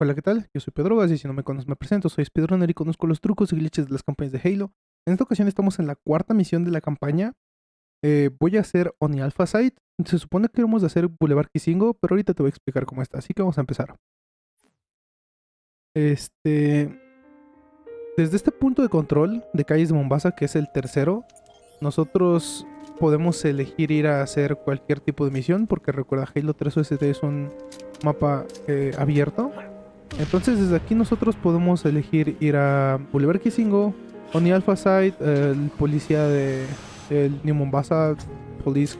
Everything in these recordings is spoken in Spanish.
Hola, ¿qué tal? Yo soy Pedro y si no me conoces me presento, soy speedrunner y conozco los trucos y glitches de las campañas de Halo. En esta ocasión estamos en la cuarta misión de la campaña. Eh, voy a hacer Oni Alpha Site. Se supone que vamos a hacer Boulevard Kisingo, pero ahorita te voy a explicar cómo está, así que vamos a empezar. Este... Desde este punto de control de calles de Mombasa, que es el tercero, nosotros podemos elegir ir a hacer cualquier tipo de misión, porque recuerda, Halo 3 OST es un mapa eh, abierto. Entonces desde aquí nosotros podemos elegir ir a Boulevard Kisingo, Oni Alpha Site, el policía de el New Mombasa Police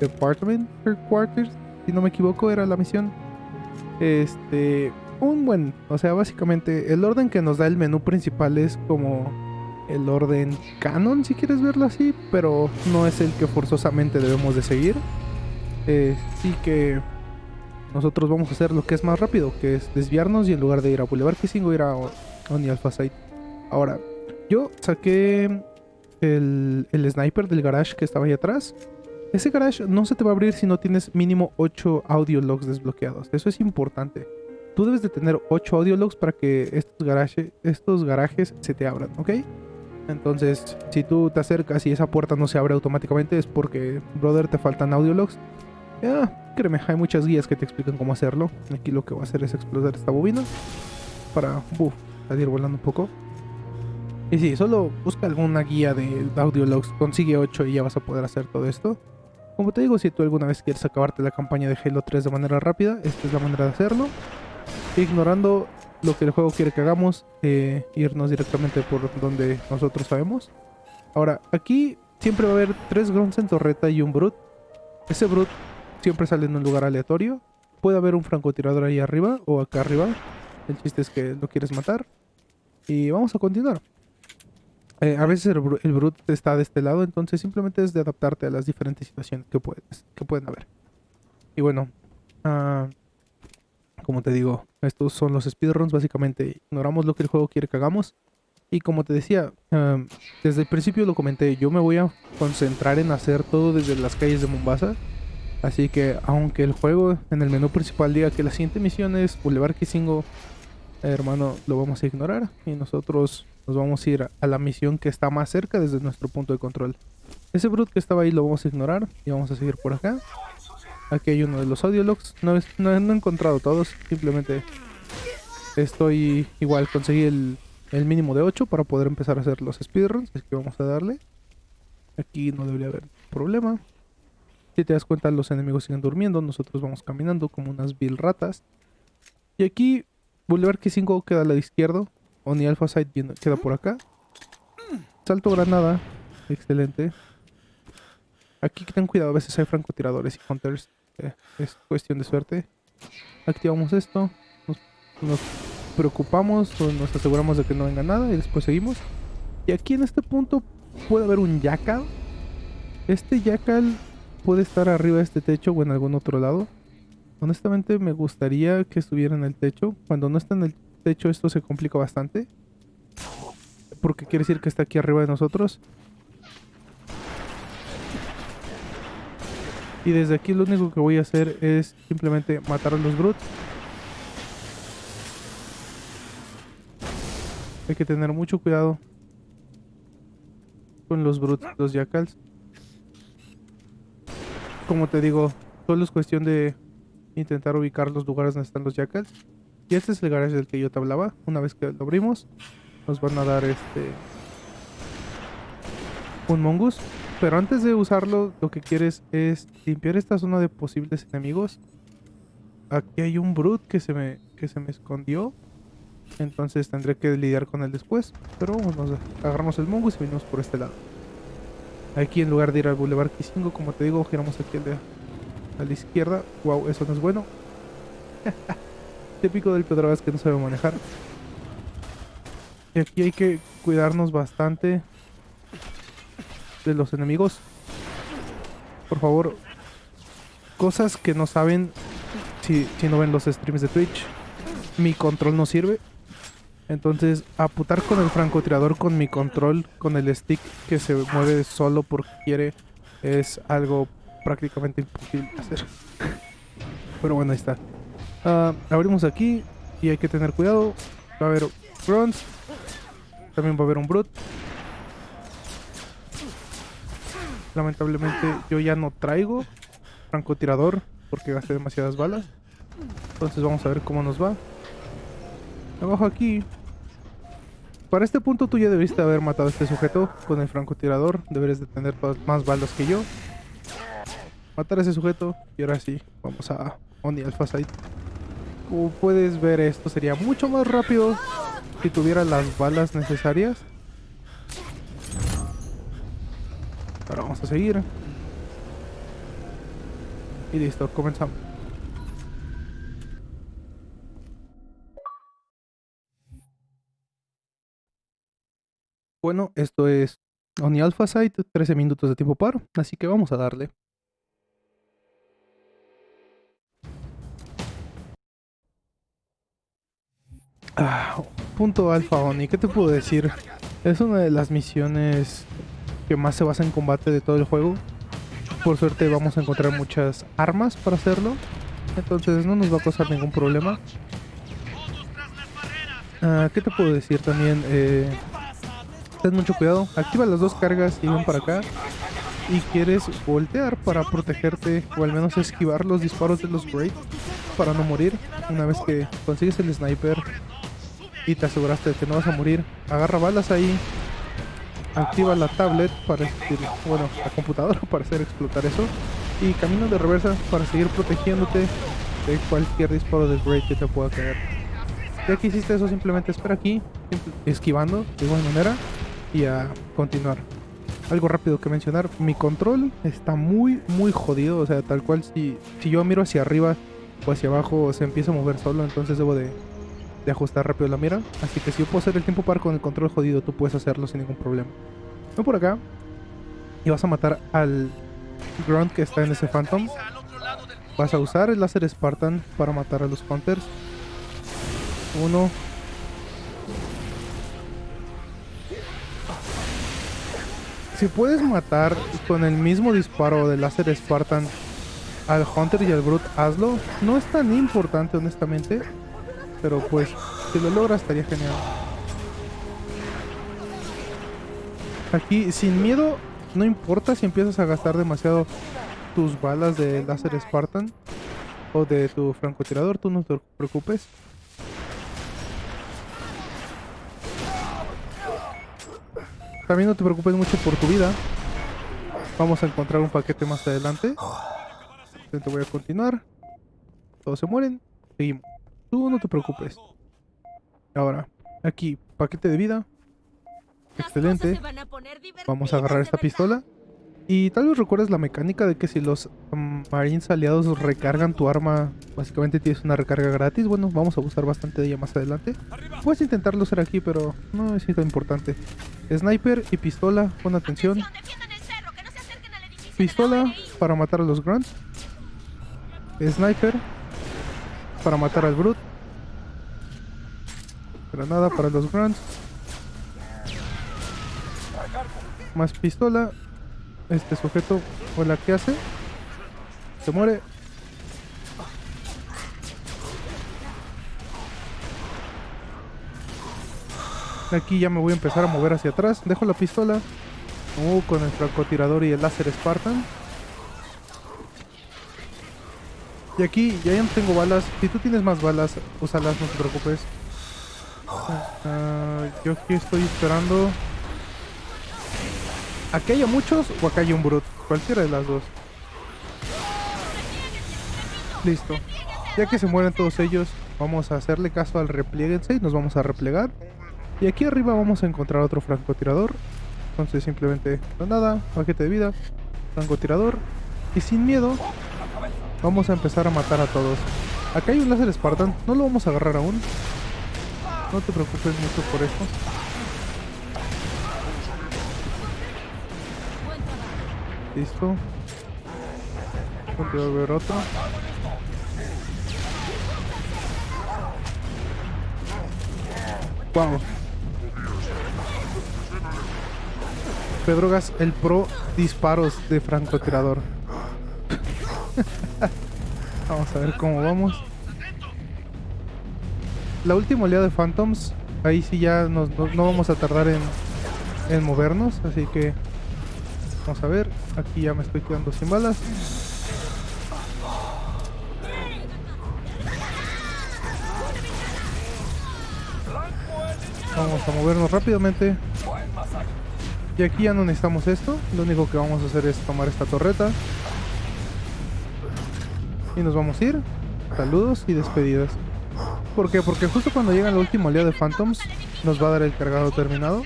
Department Headquarters, si no me equivoco era la misión. Este, un buen, o sea, básicamente el orden que nos da el menú principal es como el orden canon, si quieres verlo así, pero no es el que forzosamente debemos de seguir. Eh, sí que nosotros vamos a hacer lo que es más rápido, que es desviarnos y en lugar de ir a Boulevard Kissing ir a Oni Alpha Site. Ahora, yo saqué el, el, sniper del garage que estaba ahí atrás. Ese garage no se te va a abrir si no tienes mínimo 8 audio logs desbloqueados. Eso es importante. Tú debes de tener 8 audio logs para que estos, garage, estos garajes se te abran, ¿ok? Entonces, si tú te acercas y esa puerta no se abre automáticamente es porque, brother, te faltan audio logs. Ya, créeme, hay muchas guías que te explican cómo hacerlo. Aquí lo que voy a hacer es explotar esta bobina para uf, salir volando un poco. Y sí, solo busca alguna guía de audio logs, consigue 8 y ya vas a poder hacer todo esto. Como te digo, si tú alguna vez quieres acabarte la campaña de Halo 3 de manera rápida, esta es la manera de hacerlo. Ignorando lo que el juego quiere que hagamos, eh, irnos directamente por donde nosotros sabemos. Ahora, aquí siempre va a haber tres grunts en torreta y un brute. Ese brute siempre sale en un lugar aleatorio. Puede haber un francotirador ahí arriba o acá arriba. El chiste es que lo quieres matar. Y vamos a continuar. Eh, a veces el, el, brute está de este lado, entonces simplemente es de adaptarte a las diferentes situaciones que, puedes, que pueden haber. Y bueno, uh, como te digo, estos son los speedruns, básicamente ignoramos lo que el juego quiere que hagamos. Y como te decía, uh, desde el principio lo comenté, yo me voy a concentrar en hacer todo desde las calles de Mombasa. Así que aunque el juego en el menú principal diga que la siguiente misión es Boulevard Kisingo, hermano, lo vamos a ignorar. Y nosotros nos vamos a ir a la misión que está más cerca desde nuestro punto de control. Ese brute que estaba ahí lo vamos a ignorar y vamos a seguir por acá. Aquí hay uno de los audio logs. No, no, no he encontrado todos, simplemente estoy igual, conseguí el, el mínimo de 8 para poder empezar a hacer los speedruns, así que vamos a darle. Aquí no debería haber problema. Si te das cuenta, los enemigos siguen durmiendo, nosotros vamos caminando como unas vil ratas. Y aquí, Boulevard K5 queda al lado izquierdo, Oni Alpha Site queda por acá. Salto granada. Excelente. Aquí ten cuidado, a veces hay francotiradores y hunters. Eh, es cuestión de suerte. Activamos esto. Nos, nos, preocupamos o nos aseguramos de que no venga nada y después seguimos. Y aquí en este punto puede haber un jackal. Este jackal puede estar arriba de este techo o en algún otro lado. Honestamente me gustaría que estuviera en el techo. Cuando no está en el de hecho, esto se complica bastante. Porque quiere decir que está aquí arriba de nosotros. Y desde aquí lo único que voy a hacer es simplemente matar a los brutes. Hay que tener mucho cuidado con los brutes, los jackals. Como te digo, solo es cuestión de intentar ubicar los lugares donde están los jackals. Y este es el garage del que yo te hablaba. Una vez que lo abrimos, nos van a dar este un mongoose. Pero antes de usarlo, lo que quieres es limpiar esta zona de posibles enemigos. Aquí hay un brute que se me, que se me escondió. Entonces tendré que lidiar con él después. Pero nos agarramos el mongoose y venimos por este lado. Aquí en lugar de ir al Boulevard Kisingo, como te digo, giramos aquí a la izquierda. Wow, eso no es bueno. típico del Pedro que no sabe manejar. Y aquí hay que cuidarnos bastante de los enemigos. Por favor, cosas que no saben si, si no ven los streams de Twitch. Mi control no sirve. Entonces, aputar con el francotirador con mi control, con el stick que se mueve solo porque quiere, es algo prácticamente imposible hacer. Pero bueno, ahí está. Uh, abrimos aquí. Y hay que tener cuidado. Va a haber grunts. También va a haber un brute. Lamentablemente yo ya no traigo francotirador porque gasté demasiadas balas. Entonces vamos a ver cómo nos va. Abajo aquí. Para este punto tú ya debiste haber matado a este sujeto con el francotirador. Deberes de tener más balas que yo. Matar a ese sujeto. Y ahora sí, vamos a Oni Alpha Site. Como puedes ver, esto sería mucho más rápido si tuviera las balas necesarias. Ahora vamos a seguir. Y listo, comenzamos. Bueno, esto es Oni Alpha Site, 13 minutos de tiempo par, así que vamos a darle. Ah, punto Alpha Oni, ¿qué te puedo decir? Es una de las misiones que más se basa en combate de todo el juego. Por suerte vamos a encontrar muchas armas para hacerlo. Entonces no nos va a causar ningún problema. Ah, ¿Qué te puedo decir también? Eh, ten mucho cuidado. Activa las dos cargas y ven para acá. Y quieres voltear para protegerte o al menos esquivar los disparos de los Great para no morir. Una vez que consigues el sniper y te aseguraste de que no vas a morir, agarra balas ahí activa la tablet para bueno, la computadora para hacer explotar eso y camino de reversa para seguir protegiéndote de cualquier disparo de Great que te pueda caer. Ya que hiciste eso, simplemente espera aquí, esquivando de igual manera y a continuar. Algo rápido que mencionar, mi control está muy muy jodido, o sea, tal cual si, si yo miro hacia arriba o hacia abajo se empieza a mover solo, entonces debo de de ajustar rápido la mira. Así que si yo puedo hacer el tiempo par con el control jodido, tú puedes hacerlo sin ningún problema. Ven por acá. Y vas a matar al Grunt que está en ese Phantom. Vas a usar el láser Spartan para matar a los Hunters. Uno. Si puedes matar con el mismo disparo del láser Spartan al Hunter y al Brute, hazlo. No es tan importante, honestamente. Pero pues, si lo logras estaría genial. Aquí, sin miedo, no importa si empiezas a gastar demasiado tus balas de láser Spartan o de tu francotirador, tú no te preocupes. También no te preocupes mucho por tu vida. Vamos a encontrar un paquete más adelante. Entonces voy a continuar. Todos se mueren. Seguimos. Tú no te preocupes. Ahora, aquí, paquete de vida. Excelente. Vamos a agarrar esta pistola. Y tal vez recuerdes la mecánica de que si los mm, Marines aliados recargan tu arma, básicamente tienes una recarga gratis. Bueno, vamos a usar bastante de ella más adelante. Puedes intentarlo hacer aquí, pero no es tan importante. Sniper y pistola, pon atención. Pistola para matar a los grunts. Sniper para matar al Brute. Granada para los Grunts. Más pistola. Este sujeto, hola, ¿qué hace? Se muere. Aquí ya me voy a empezar a mover hacia atrás. Dejo la pistola. Uh, con el francotirador y el láser Spartan. Y aquí ya, no tengo balas. Si tú tienes más balas, úsalas, no te preocupes. Ah, yo aquí estoy esperando. ¿Aquí hay muchos o acá hay un brut? Cualquiera de las dos. Listo. Ya que se mueren todos ellos, vamos a hacerle caso al replieguense y nos vamos a replegar. Y aquí arriba vamos a encontrar otro francotirador. Entonces simplemente, nada, paquete de vida, francotirador. Y sin miedo, Vamos a empezar a matar a todos. Acá hay un láser Spartan. No lo vamos a agarrar aún. No te preocupes mucho por esto. Listo. Voy a ver. Wow. Pedrogas, el pro disparos de francotirador. vamos a ver cómo vamos. la última oleada de Phantoms, ahí sí ya no, no vamos a tardar en, en movernos, así que vamos a ver. Aquí ya me estoy quedando sin balas. Vamos a movernos rápidamente. Y aquí ya no necesitamos esto. Lo único que vamos a hacer es tomar esta torreta. Y nos vamos a ir. Saludos y despedidas. ¿Por qué? Porque justo cuando llega la última oleada de Phantoms, nos va a dar el cargado terminado.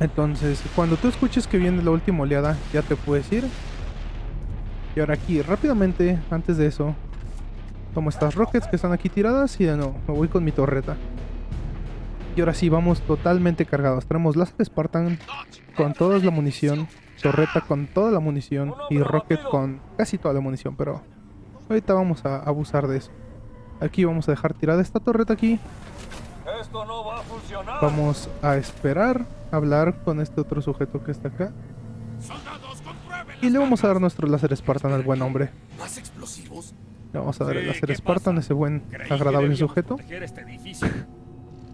Entonces, cuando tú escuches que viene la última oleada, ya te puedes ir. Y ahora aquí, rápidamente, antes de eso, tomo estas rockets que están aquí tiradas y de nuevo, me voy con mi torreta. Y ahora sí, vamos totalmente cargados. Tenemos láser Spartan con toda la munición, torreta con toda la munición y rocket con casi toda la munición, pero ahorita vamos a abusar de eso. Aquí vamos a dejar tirada esta torreta aquí. Esto no va a funcionar. Vamos a esperar a hablar con este otro sujeto que está acá. Y le vamos a dar nuestro láser Spartan al buen hombre. ¿Más explosivos? Le vamos a dar el láser ¿qué Spartan a ese buen agradable sujeto. este.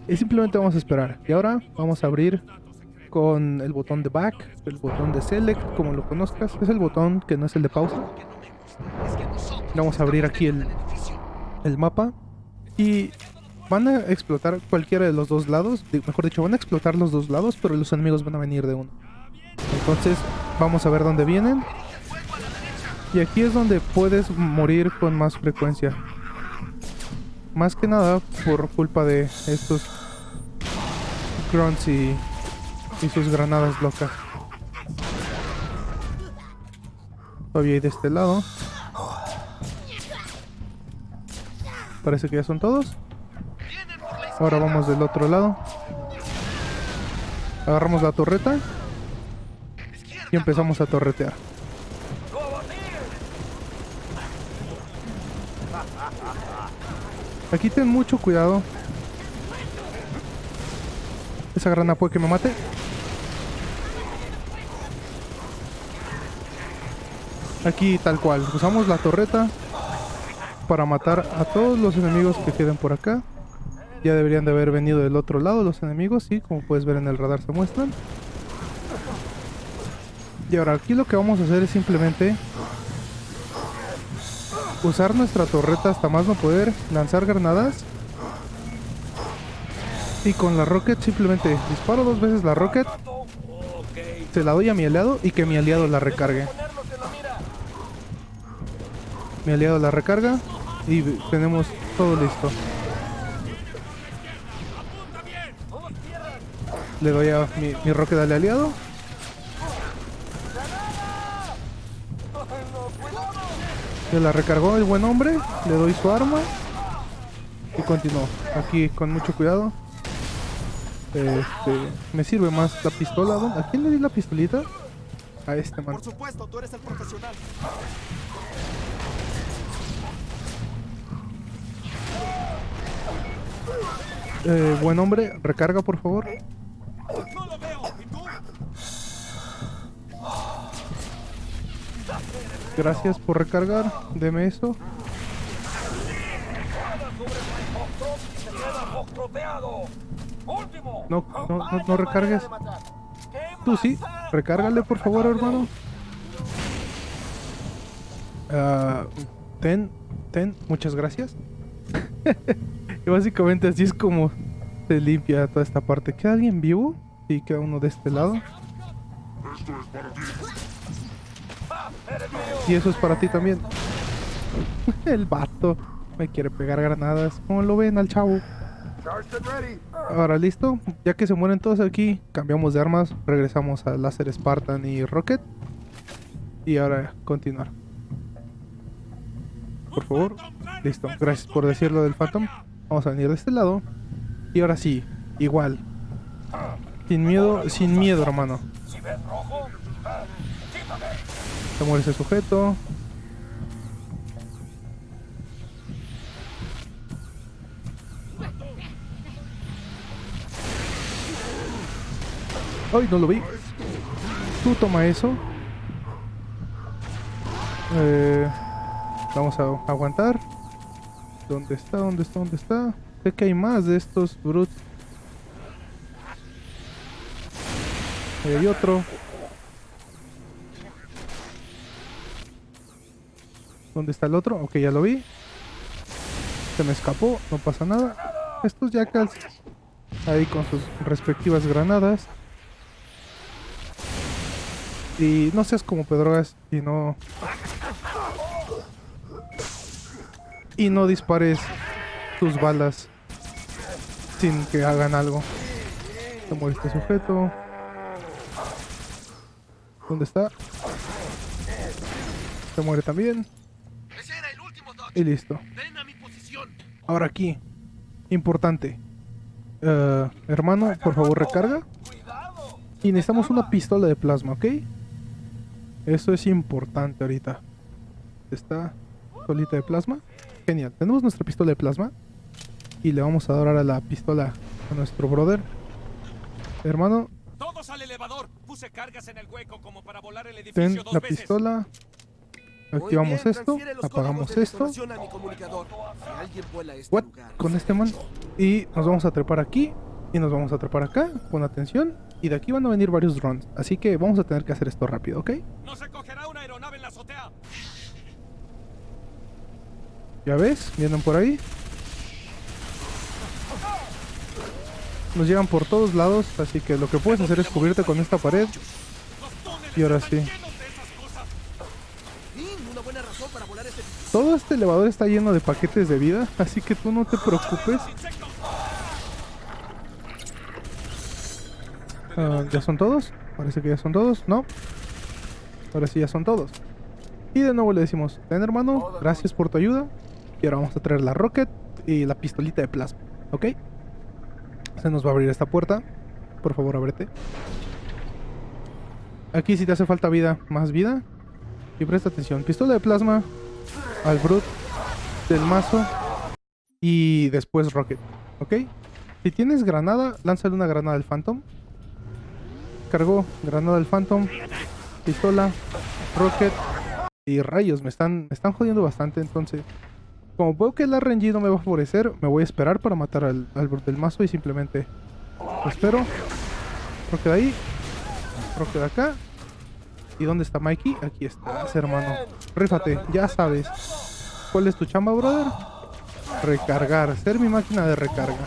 Y simplemente vamos a esperar. Y ahora vamos a abrir con el botón de back, el botón de select, como lo conozcas. Es el botón que no es el de pausa. Vamos a abrir aquí el, el mapa. Y van a explotar cualquiera de los dos lados. Mejor dicho, van a explotar los dos lados, pero los enemigos van a venir de uno. Entonces, vamos a ver dónde vienen. Y aquí es donde puedes morir con más frecuencia. Más que nada por culpa de estos grunts y, y sus granadas locas. Todavía hay de este lado. Parece que ya son todos. Ahora vamos del otro lado. Agarramos la torreta. Y empezamos a torretear. Aquí ten mucho cuidado. Esa grana puede que me mate. Aquí tal cual. Usamos la torreta para matar a todos los enemigos que queden por acá. Ya deberían de haber venido del otro lado los enemigos, sí, como puedes ver en el radar se muestran. Y ahora aquí lo que vamos a hacer es simplemente usar nuestra torreta hasta más no poder, lanzar granadas. Y con la rocket simplemente disparo dos veces la rocket, se la doy a mi aliado y que mi aliado la recargue. Mi aliado la recarga y tenemos todo listo. Le doy a mi, mi rocket al aliado. Se la recargó el buen hombre. Le doy su arma. Y continúo. Aquí con mucho cuidado. Este, me sirve más la pistola. ¿Dónde- ¿A quién le di la pistolita? A este man. Por supuesto, tú eres el profesional. Eh, buen hombre, recarga por favor. Gracias por recargar. Deme eso. Último. No, no, no, no recargues. Tú sí, recárgale por favor, hermano. Ah, ten, ten, muchas gracias. y básicamente así es como se limpia toda esta parte. ¿Queda alguien vivo? Sí, queda uno de este lado. Y eso es para ti también. El vato me quiere pegar granadas. ¿Cómo lo ven al chavo? Ahora listo, ya que se mueren todos aquí, cambiamos de armas, regresamos a láser Spartan y Rocket. Y ahora continuar. Por favor. Listo, gracias por decirlo del Phantom. Vamos a venir de este lado. Y ahora sí, igual. Sin miedo, sin miedo, hermano. Se muere ese sujeto. ¡Ay, no lo vi! Tú toma eso. Eh, vamos a aguantar. ¿Dónde está? ¿Dónde está? ¿Dónde está? Sé que hay más de estos brutes. Ahí hay otro. ¿Dónde está el otro? Ok, ya lo vi. Se me escapó, no pasa nada. Estos jackals ahí con sus respectivas granadas. Y no seas como Pedrogas y no... Y no dispares tus balas sin que hagan algo. Se muere este sujeto. ¿Dónde está? Se muere también. Ese era el último, Doc. Y listo. Ahora aquí. Importante. Eh, hermano, por favor recarga. Y necesitamos una pistola de plasma, ¿ok? Eso es importante ahorita. Está pistolita de plasma. Genial. Tenemos nuestra pistola de plasma. Y le vamos a dar ahora la pistola a nuestro brother. Hermano, Todos al elevador. Puse cargas en el hueco como para volar el edificio ten dos la veces. pistola. Activamos bien, esto. Apagamos esto. Si alguien vuela a este What? lugar, Con este man. Y nos vamos a trepar aquí. Y nos vamos a trepar acá. Pon atención. Y de aquí van a venir varios drones. Así que vamos a tener que hacer esto rápido, ¿ok? No se cogerá una aeronave en la azotea. Ya ves, vienen por ahí. Nos llegan por todos lados, así que lo que puedes hacer es cubrirte con esta pared. Y ahora sí. llenos de esas cosas. Fin, una buena razón para volar este Todo este elevador está lleno de paquetes de vida, así que tú no te preocupes. Ah, ¿Ya son todos? Parece que ya son todos, ¿no? Ahora sí ya son todos. Y de nuevo le decimos, ten hermano, gracias por tu ayuda. Y ahora vamos a traer la rocket y la pistolita de plasma, ¿ok? Se nos va a abrir esta puerta. Por favor, ábrete. Aquí si te hace falta vida, más vida. Y presta atención, pistola de plasma al brut del mazo y después rocket, ¿ok? Si tienes granada, lánzale una granada al phantom. Cargó granada al phantom, pistola, rocket y rayos. Me están, me están jodiendo bastante. Entonces, como veo que el RNG no me va a favorecer, me voy a esperar para matar al, al del mazo y simplemente espero. Rocket ahí, rocket acá. ¿Y dónde está Mikey? Aquí estás, hermano. Rífate, ya sabes. ¿Cuál es tu chamba, brother? Recargar, ser mi máquina de recarga.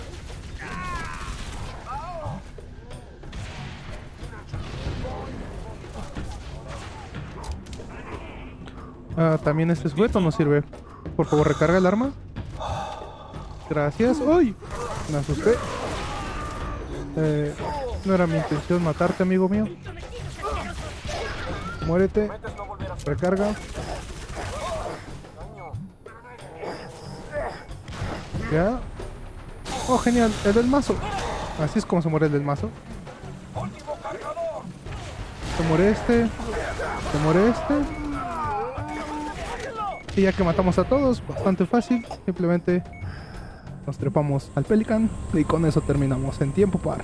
Ah, también este sujeto no sirve. Por favor, recarga el arma. Gracias. ¡Uy! Me asusté. Eh, no era mi intención matarte, amigo mío. Muérete. Recarga. Ya. Oh, genial. El del mazo. Así es como se muere el del mazo. Se muere este. Se muere este. Y ya que matamos a todos, bastante fácil. Simplemente nos trepamos al Pelican. Y con eso terminamos en tiempo par.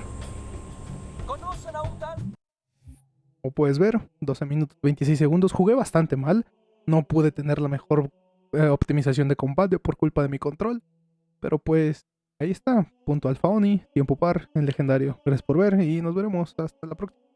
Puedes ver, 12 minutos 26 segundos. Jugué bastante mal. No pude tener la mejor eh, optimización de combate por culpa de mi control. Pero pues ahí está. Punto alfa Oni, tiempo par en legendario. Gracias por ver y nos veremos hasta la próxima.